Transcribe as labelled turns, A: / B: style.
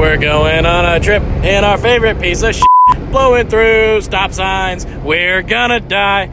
A: We're going on a trip in our favorite piece of shit, blowing through stop signs. We're gonna die.